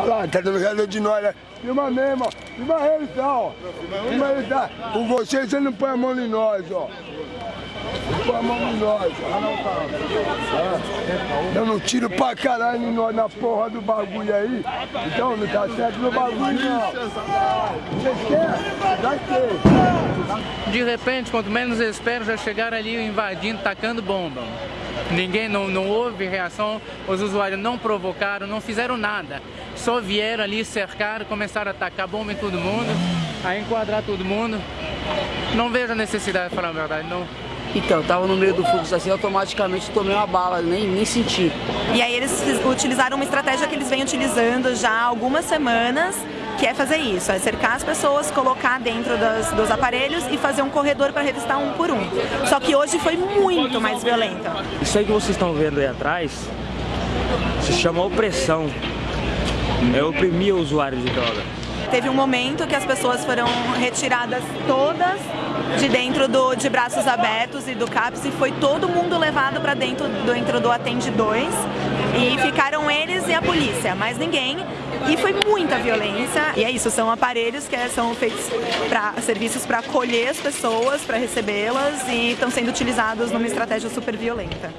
Olha lá, tá dando risada de nós, né? Filma mesmo, ó. Filma ele, tá, ó. Filma ele, tá. Com você, você não põe a mão em nós, ó. Não põe a mão em nós, ó. É. Dando tiro pra caralho em nós na porra do bagulho aí. Então, não tá certo no bagulho, não. Vocês querem? Já quer. De repente, quanto menos espero, já chegaram ali invadindo, tacando bomba. Ninguém, não, não houve reação, os usuários não provocaram, não fizeram nada. Só vieram ali, cercaram, começaram a atacar bomba em todo mundo, a enquadrar todo mundo. Não vejo a necessidade, para falar a verdade, não. Então, tava no meio do fluxo assim, automaticamente tomei uma bala, nem, nem senti. E aí eles utilizaram uma estratégia que eles vêm utilizando já há algumas semanas, que é fazer isso, é cercar as pessoas, colocar dentro das, dos aparelhos e fazer um corredor para revistar um por um. Só que hoje foi muito mais violenta. Isso aí que vocês estão vendo aí atrás se chama opressão. É oprimir o usuário de droga. Teve um momento que as pessoas foram retiradas todas de dentro do, de braços abertos e do CAPS e foi todo mundo levado para dentro, dentro do Atende 2 e ficaram eles e a polícia, mais ninguém. E foi muita violência. E é isso, são aparelhos que são feitos para serviços para acolher as pessoas, para recebê-las e estão sendo utilizados numa estratégia super violenta.